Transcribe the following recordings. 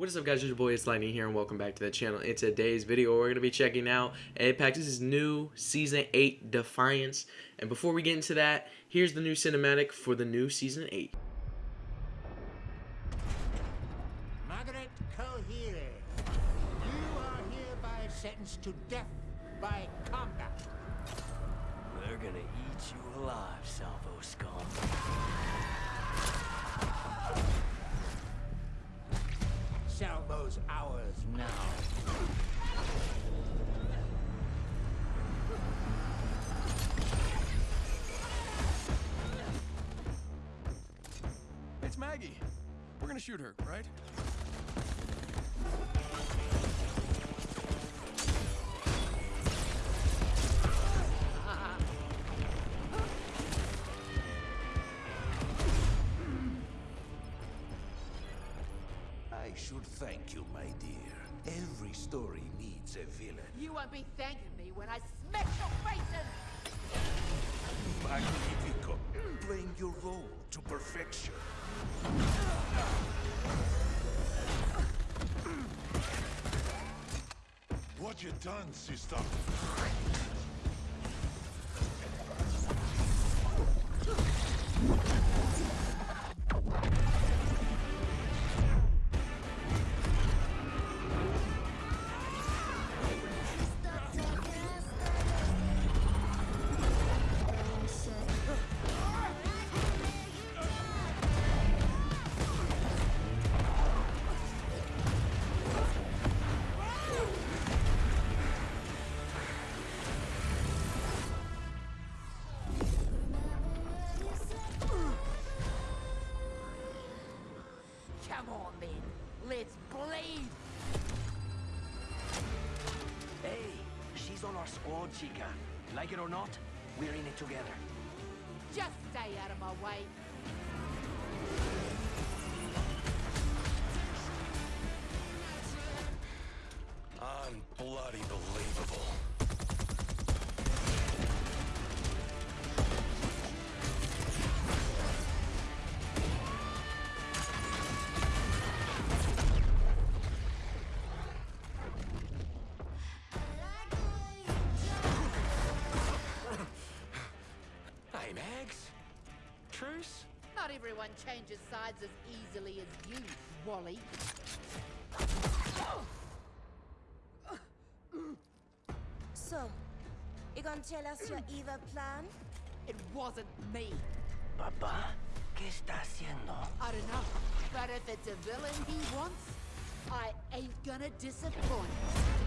What is up guys, it's your boy, it's Lightning here and welcome back to the channel. In today's video, we're going to be checking out Apex's new Season 8 Defiance. And before we get into that, here's the new cinematic for the new Season 8. Margaret Kohere, you are hereby sentenced to death by combat. They're gonna eat you alive, Salvo scum. Ours now. It's Maggie. We're gonna shoot her, right? Thank you, my dear. Every story needs a villain. You won't be thanking me when I smash your faces! Magnifico, playing your role to perfection. What you done, sister? Let's! Hey, she's on our squad, Chica. Like it or not, we're in it together. Just stay out of my way. Everyone changes sides as easily as you, Wally. So, you gonna tell us your evil plan? It wasn't me. Papá, ¿qué está haciendo? I don't know, but if it's a villain he wants, I ain't gonna disappoint.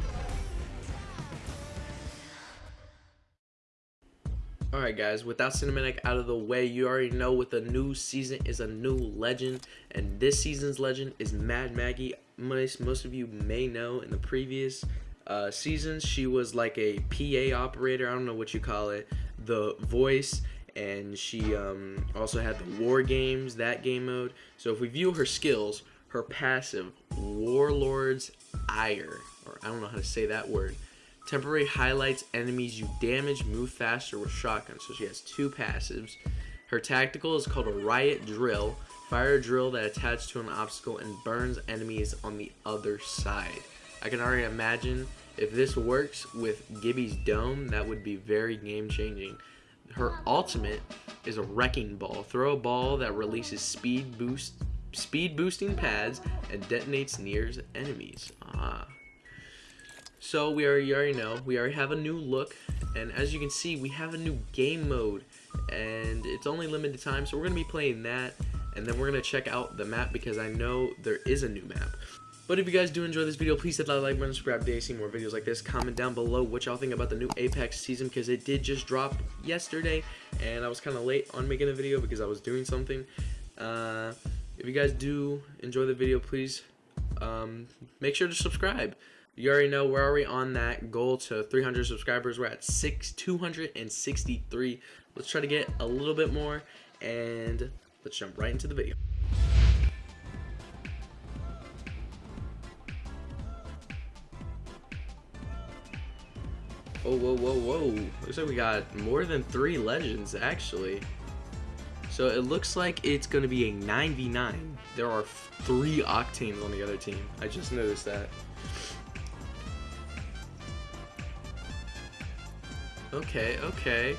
Alright guys, without cinematic out of the way, you already know with a new season is a new legend. And this season's legend is Mad Maggie. Most, most of you may know in the previous uh, seasons, she was like a PA operator. I don't know what you call it. The voice. And she um, also had the War Games, that game mode. So if we view her skills, her passive, Warlord's Ire, or I don't know how to say that word. Temporary highlights enemies you damage move faster with shotgun. So she has two passives. Her tactical is called a riot drill. Fire a drill that attaches to an obstacle and burns enemies on the other side. I can already imagine if this works with Gibby's dome, that would be very game changing. Her ultimate is a wrecking ball. Throw a ball that releases speed boost speed boosting pads and detonates near enemies. Ah. So we already, already know, we already have a new look, and as you can see, we have a new game mode, and it's only limited time, so we're going to be playing that, and then we're going to check out the map, because I know there is a new map. But if you guys do enjoy this video, please hit that like button, subscribe to see more videos like this. Comment down below what y'all think about the new Apex season, because it did just drop yesterday, and I was kind of late on making a video because I was doing something. Uh, if you guys do enjoy the video, please um, make sure to subscribe. You already know we're already on that goal to 300 subscribers. We're at six 263. Let's try to get a little bit more, and let's jump right into the video. Oh, whoa, whoa, whoa. Looks like we got more than three legends, actually. So it looks like it's going to be a 9v9. There are three Octanes on the other team. I just noticed that. Okay, okay.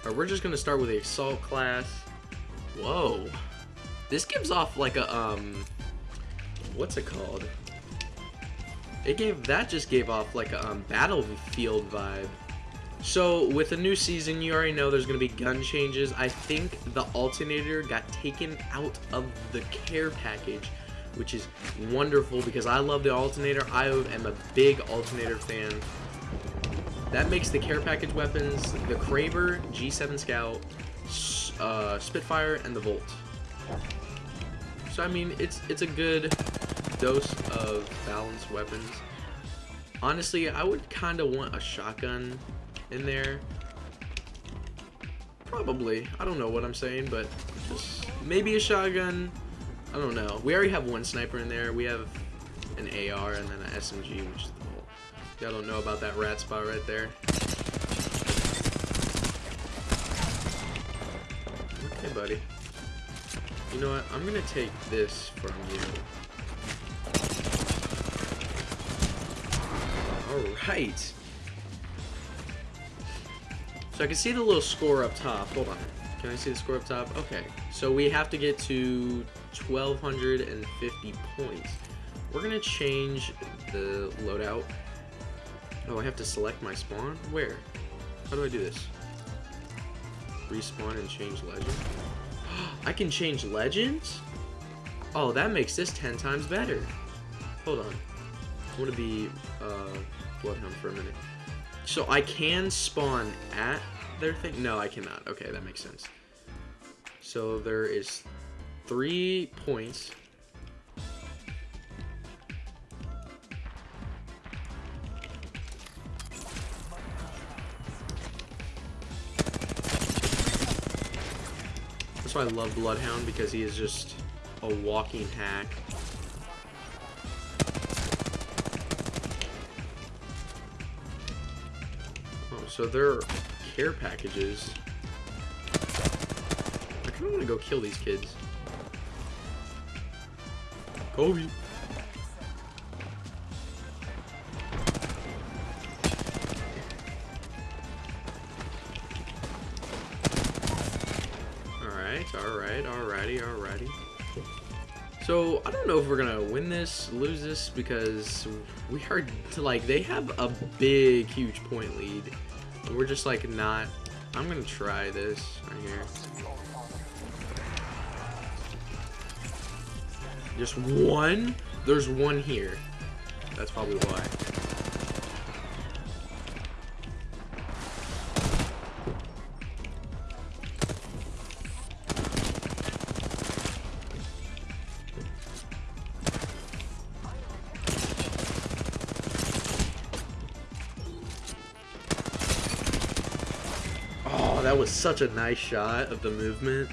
Alright, we're just to start with the Assault class. Whoa. This gives off like a, um... What's it called? It gave, that just gave off like a um, Battlefield vibe. So with the new season, you already know there's going to be gun changes. I think the alternator got taken out of the care package, which is wonderful because I love the alternator. I am a big alternator fan. That makes the care package weapons the Kraber, G7 Scout, uh, Spitfire, and the Volt. So I mean, it's it's a good dose of balanced weapons. Honestly, I would kind of want a shotgun in there. Probably. I don't know what I'm saying, but just maybe a shotgun. I don't know. We already have one sniper in there. We have an AR and then an SMG, which. Y'all don't know about that rat spot right there. Okay, buddy. You know what? I'm gonna take this from you. Alright. So I can see the little score up top. Hold on. Can I see the score up top? Okay. So we have to get to 1,250 points. We're going to change the loadout. Oh, I have to select my spawn? Where? How do I do this? Respawn and change legend? I can change legends? Oh, that makes this 10 times better. Hold on. I want to be uh, Bloodhound for a minute. So I can spawn at their thing? No, I cannot. Okay, that makes sense. So there is three points. Why I love Bloodhound because he is just a walking hack. Oh, so are care packages. I kind of want to go kill these kids. Kobe. Alrighty, alrighty. So, I don't know if we're gonna win this, lose this, because we are, like, they have a big, huge point lead. We're just like not. I'm gonna try this right here. Just one? There's one here. That's probably why. Such a nice shot of the movement.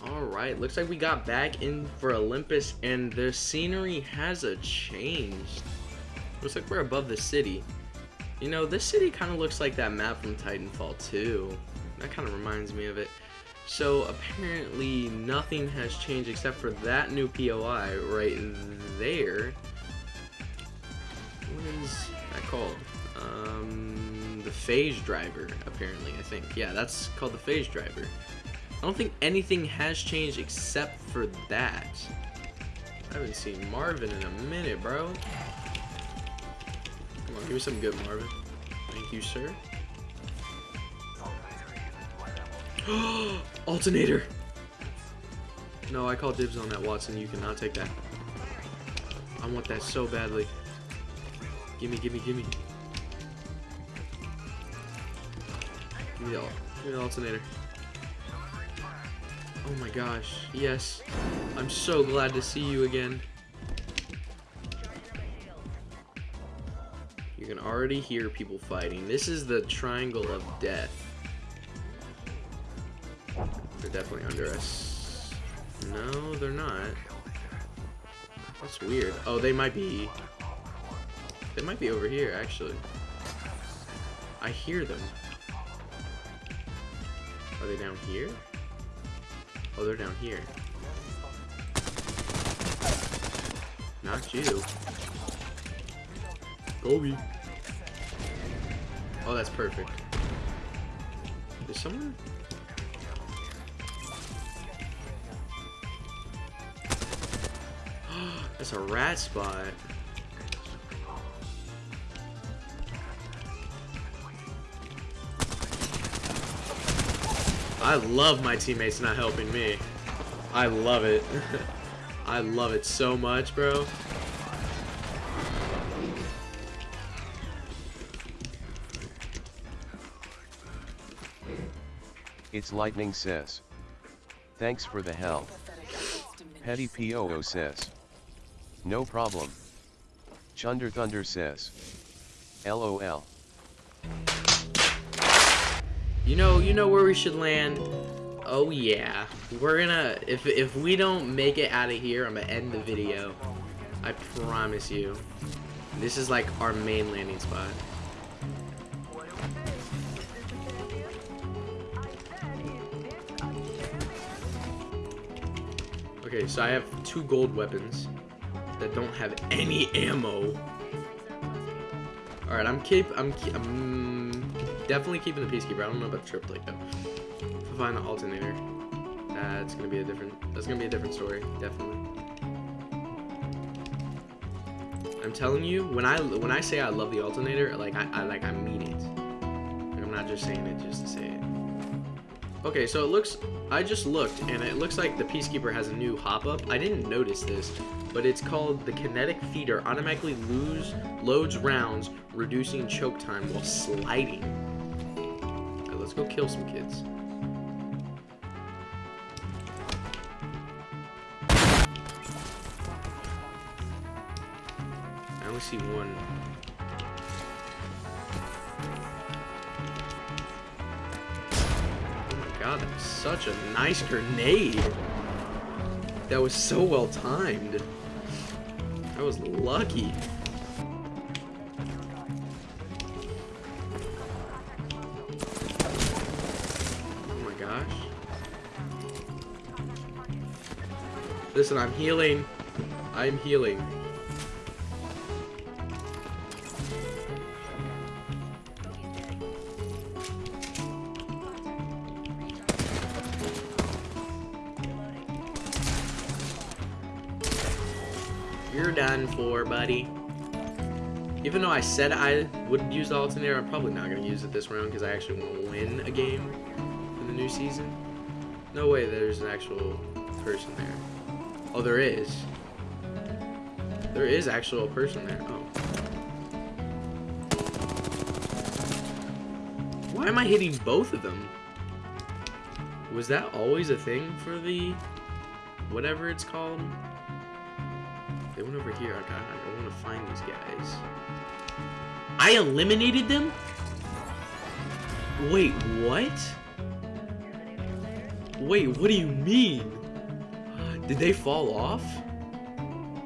Alright, looks like we got back in for Olympus and the scenery has a changed. Looks like we're above the city. You know, this city kind of looks like that map from Titanfall 2. That kind of reminds me of it. So apparently nothing has changed except for that new POI right there. What is that called? Um, the phase driver, apparently, I think. Yeah, that's called the phase driver. I don't think anything has changed except for that. I haven't seen Marvin in a minute, bro. Come on, give me some good Marvin. Thank you, sir. Alternator! No, I call dibs on that, Watson. You cannot take that. I want that so badly. Gimme, gimme, gimme. Give me the, give me the alternator. Oh my gosh, yes. I'm so glad to see you again. You can already hear people fighting. This is the triangle of death. They're definitely under us. No, they're not. That's weird. Oh, they might be... They might be over here, actually. I hear them. Are they down here? Oh, they're down here. Not you. Kobe. Oh, that's perfect. Is someone? That's a rat spot. I love my teammates not helping me. I love it. I love it so much, bro. It's Lightning says. Thanks for the help. Petty POO says. No problem. Chunder Thunder says. LOL. You know, you know where we should land. Oh yeah, we're gonna. If if we don't make it out of here, I'm gonna end the video. I promise you. This is like our main landing spot. Okay, so I have two gold weapons that don't have any ammo. All right, I'm keep. I'm. Keep, I'm definitely keeping the peacekeeper. I don't know about the triplet though. If I find the alternator, that's gonna be a different. That's gonna be a different story. Definitely. I'm telling you, when I when I say I love the alternator, like I, I like I mean it. Like, I'm not just saying it just to say it. Okay, so it looks. I just looked, and it looks like the peacekeeper has a new hop up. I didn't notice this, but it's called the kinetic feeder. Automatically lose loads rounds, reducing choke time while sliding. Alright, let's go kill some kids. I only see one. God, that was such a nice grenade. That was so well timed. I was lucky. Oh my gosh. Listen, I'm healing. I'm healing. Done for, buddy. Even though I said I would use the alternator, I'm probably not going to use it this round because I actually want to win a game in the new season. No way there's an actual person there. Oh, there is. There is actual person there. Oh. Why am I hitting both of them? Was that always a thing for the... whatever it's called? They went over here. I got. I want to find these guys. I eliminated them. Wait, what? Wait, what do you mean? Did they fall off?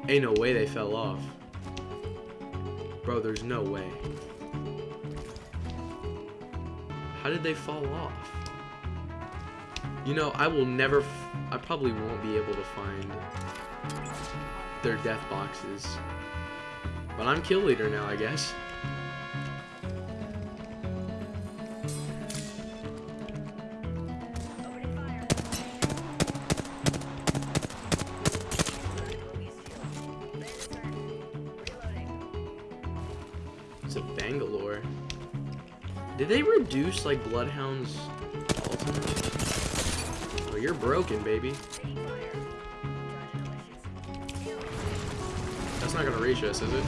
Ain't no way they fell off. Bro, there's no way. How did they fall off? You know, I will never. I probably won't be able to find their death boxes. But I'm kill leader now, I guess. It's a Bangalore. Did they reduce like Bloodhound's ultimate? You're broken, baby. Not gonna reach us, is it?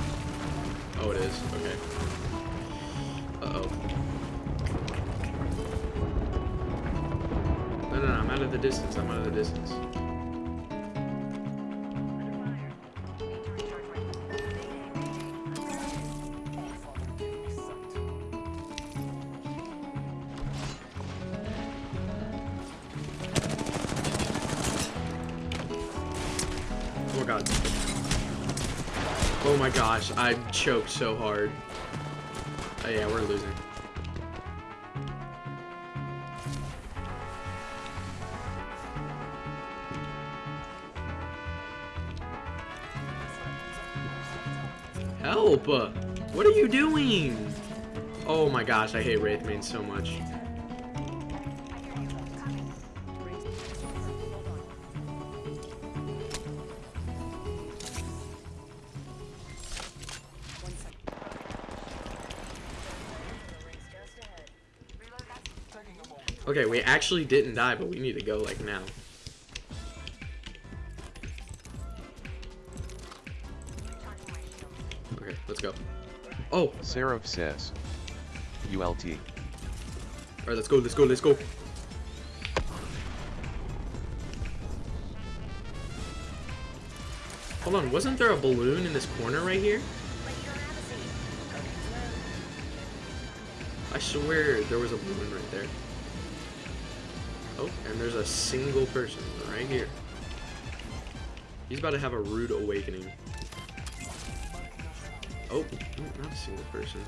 Oh, it is. Okay. Uh-oh. No, no, no, I'm out of the distance. I'm out of the distance. Gosh, I choked so hard. Oh yeah, we're losing. Help! What are you doing? Oh my gosh, I hate Wraithmane so much. Okay, we actually didn't die, but we need to go, like, now. Okay, let's go. Oh! Seraph says. ULT. Alright, let's go, let's go, let's go. Hold on, wasn't there a balloon in this corner right here? I swear there was a balloon right there. Oh, and there's a single person right here. He's about to have a rude awakening. Oh, mm, not a single person.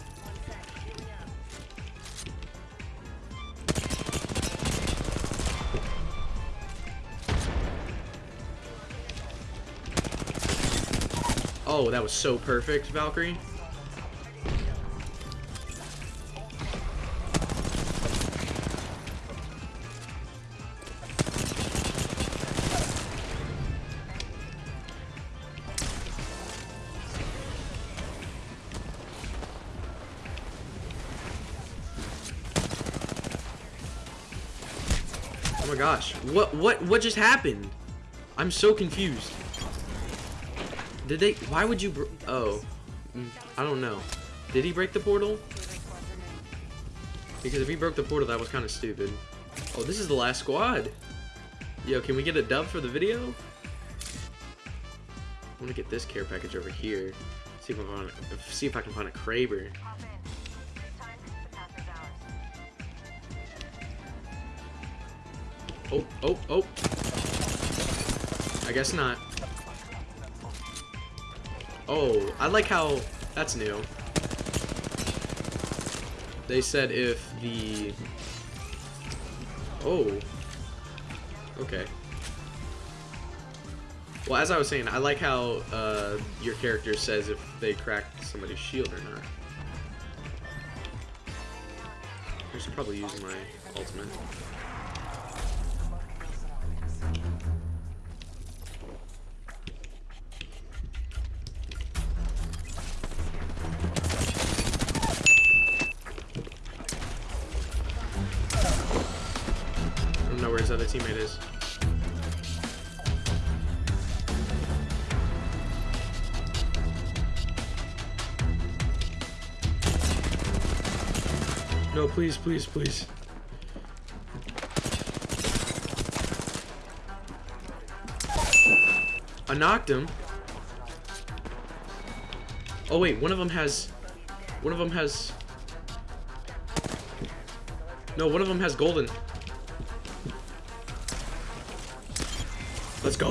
Oh, that was so perfect, Valkyrie. Gosh. What what what just happened? I'm so confused. Did they why would you Oh. Mm, I don't know. Did he break the portal? Because if he broke the portal, that was kind of stupid. Oh, this is the last squad. Yo, can we get a dub for the video? I want to get this care package over here. See if I can find, see if I can find a Kraber. Oh, oh, oh. I guess not. Oh, I like how... That's new. They said if the... Oh. Okay. Well, as I was saying, I like how uh, your character says if they cracked somebody's shield or not. I should probably use my ultimate. No, please, please, please. I knocked him. Oh wait, one of them has... One of them has... No, one of them has golden. Let's go!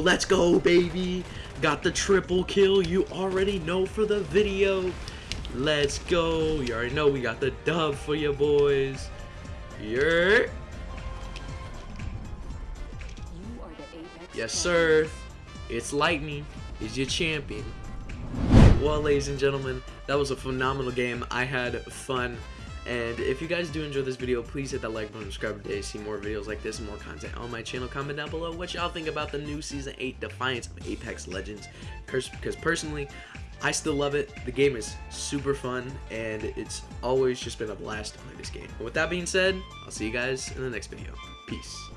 Let's go, baby! Got the triple kill you already know for the video. Let's go. You already know we got the dub for you boys. Yeah. Yes, sir. It's Lightning. Is your champion. Well, ladies and gentlemen, that was a phenomenal game. I had fun. And if you guys do enjoy this video, please hit that like button, subscribe today, see more videos like this more content on my channel. Comment down below what y'all think about the new Season 8 Defiance of Apex Legends. Because personally, I still love it. The game is super fun, and it's always just been a blast to play this game. With that being said, I'll see you guys in the next video. Peace.